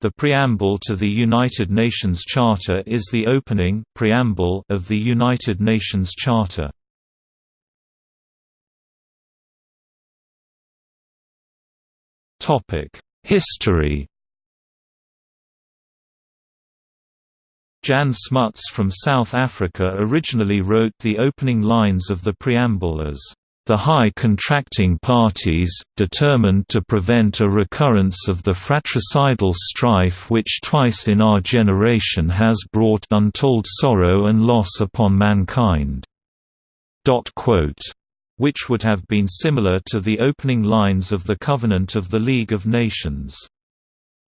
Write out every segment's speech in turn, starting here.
The preamble to the United Nations Charter is the opening preamble of the United Nations Charter. History Jan Smuts from South Africa originally wrote the opening lines of the preamble as the high contracting parties, determined to prevent a recurrence of the fratricidal strife which twice in our generation has brought untold sorrow and loss upon mankind." which would have been similar to the opening lines of the Covenant of the League of Nations.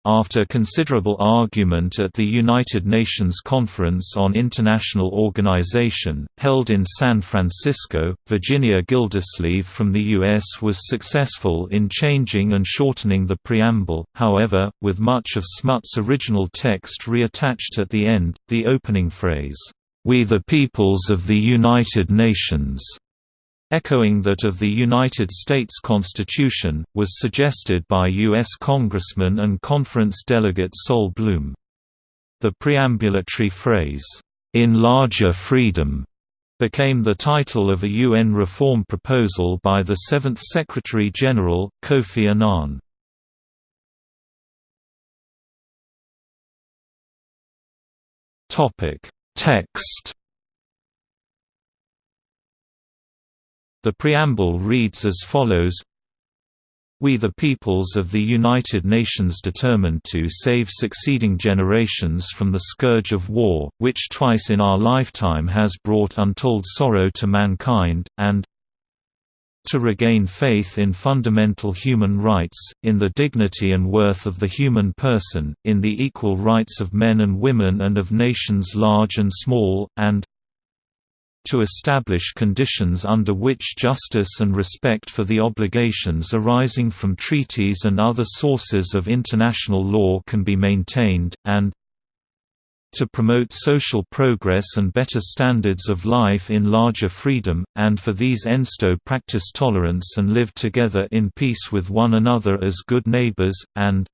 After considerable argument at the United Nations Conference on International Organization, held in San Francisco, Virginia Gildersleeve from the U.S. was successful in changing and shortening the preamble, however, with much of Smuts' original text reattached at the end, the opening phrase, "'We the peoples of the United Nations' echoing that of the United States Constitution, was suggested by U.S. Congressman and conference delegate Sol Bloom. The preambulatory phrase, "'In larger freedom' became the title of a UN reform proposal by the Seventh Secretary-General, Kofi Annan. Text The preamble reads as follows. We the peoples of the United Nations determined to save succeeding generations from the scourge of war, which twice in our lifetime has brought untold sorrow to mankind, and to regain faith in fundamental human rights, in the dignity and worth of the human person, in the equal rights of men and women and of nations large and small, and to establish conditions under which justice and respect for the obligations arising from treaties and other sources of international law can be maintained, and to promote social progress and better standards of life in larger freedom, and for these ENSTO practice tolerance and live together in peace with one another as good neighbors, and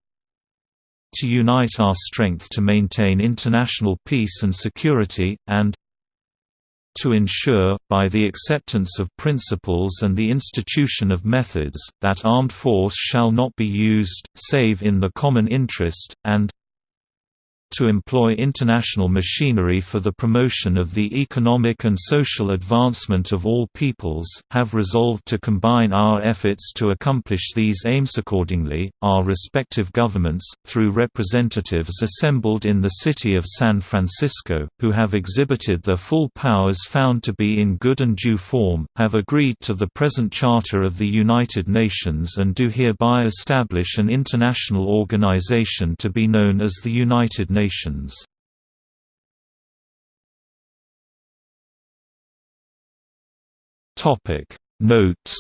to unite our strength to maintain international peace and security, and to ensure, by the acceptance of principles and the institution of methods, that armed force shall not be used, save in the common interest, and to employ international machinery for the promotion of the economic and social advancement of all peoples, have resolved to combine our efforts to accomplish these aims accordingly. Our respective governments, through representatives assembled in the city of San Francisco, who have exhibited their full powers found to be in good and due form, have agreed to the present Charter of the United Nations and do hereby establish an international organization to be known as the United Nations. Topic Notes